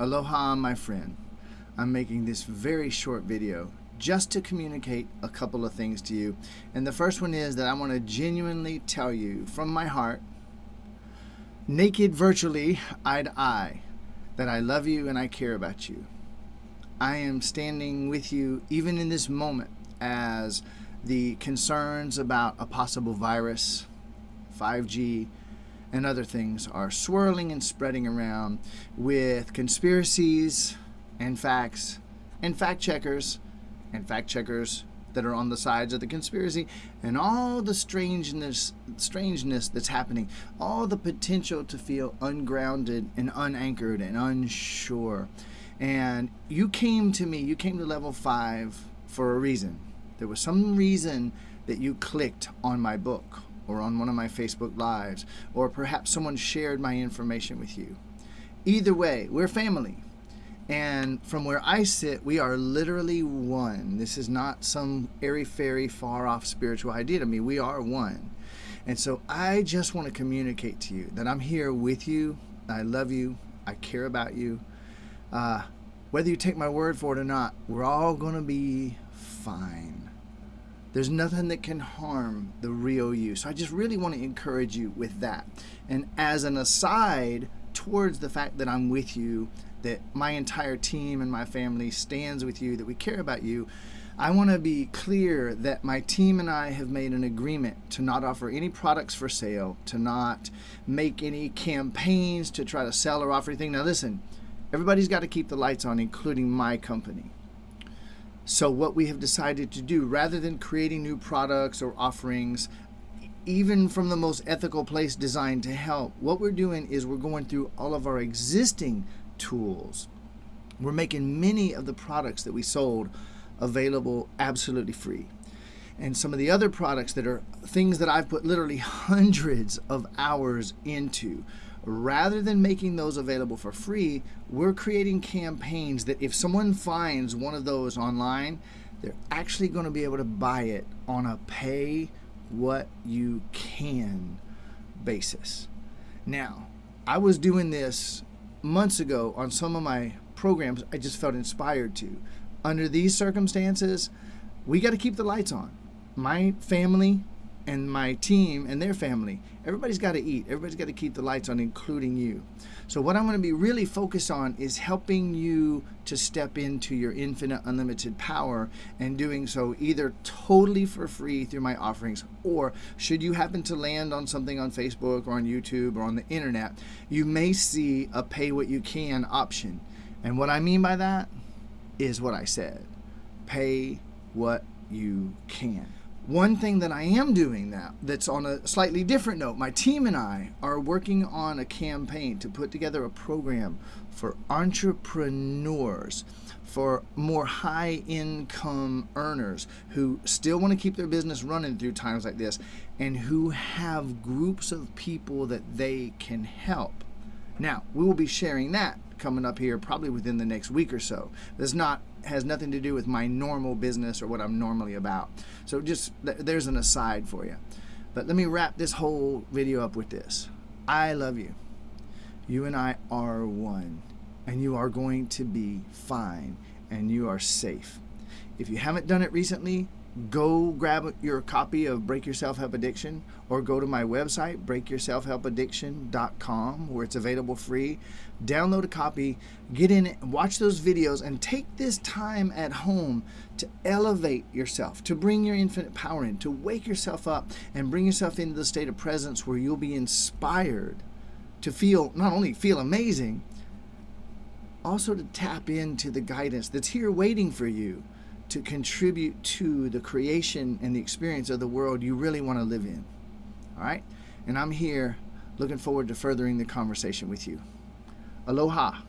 Aloha, my friend. I'm making this very short video just to communicate a couple of things to you. And the first one is that I want to genuinely tell you from my heart, naked virtually, eye to eye, that I love you and I care about you. I am standing with you even in this moment as the concerns about a possible virus, 5G, and other things are swirling and spreading around with conspiracies and facts and fact checkers and fact checkers that are on the sides of the conspiracy and all the strangeness strangeness that's happening all the potential to feel ungrounded and unanchored and unsure. And you came to me you came to level 5 for a reason. There was some reason that you clicked on my book or on one of my Facebook Lives, or perhaps someone shared my information with you. Either way, we're family. And from where I sit, we are literally one. This is not some airy fairy, far off spiritual idea to me. We are one. And so I just want to communicate to you that I'm here with you. I love you. I care about you. Uh, whether you take my word for it or not, we're all going to be fine. There's nothing that can harm the real you. So I just really want to encourage you with that. And as an aside towards the fact that I'm with you, that my entire team and my family stands with you, that we care about you, I want to be clear that my team and I have made an agreement to not offer any products for sale, to not make any campaigns to try to sell or offer anything. Now, listen, everybody's got to keep the lights on, including my company. So what we have decided to do, rather than creating new products or offerings, even from the most ethical place designed to help, what we're doing is we're going through all of our existing tools. We're making many of the products that we sold available absolutely free. And some of the other products that are things that I've put literally hundreds of hours into rather than making those available for free, we're creating campaigns that if someone finds one of those online, they're actually going to be able to buy it on a pay what you can basis. Now, I was doing this months ago on some of my programs I just felt inspired to. Under these circumstances, we got to keep the lights on. My family, and my team and their family. Everybody's got to eat. Everybody's got to keep the lights on, including you. So what I'm going to be really focused on is helping you to step into your infinite unlimited power and doing so either totally for free through my offerings or should you happen to land on something on Facebook or on YouTube or on the internet, you may see a pay what you can option. And what I mean by that is what I said. Pay what you can. One thing that I am doing now that's on a slightly different note, my team and I are working on a campaign to put together a program for entrepreneurs, for more high income earners who still want to keep their business running through times like this and who have groups of people that they can help. Now, we will be sharing that coming up here probably within the next week or so. This not has nothing to do with my normal business or what I'm normally about. So just there's an aside for you. But let me wrap this whole video up with this. I love you. You and I are one and you are going to be fine and you are safe. If you haven't done it recently, go grab your copy of Break Your Self Help Addiction or go to my website, breakyourselfhelpaddiction.com, where it's available free. Download a copy, get in it, watch those videos, and take this time at home to elevate yourself, to bring your infinite power in, to wake yourself up and bring yourself into the state of presence where you'll be inspired to feel, not only feel amazing, also to tap into the guidance that's here waiting for you to contribute to the creation and the experience of the world you really want to live in. All right? And I'm here looking forward to furthering the conversation with you. Aloha.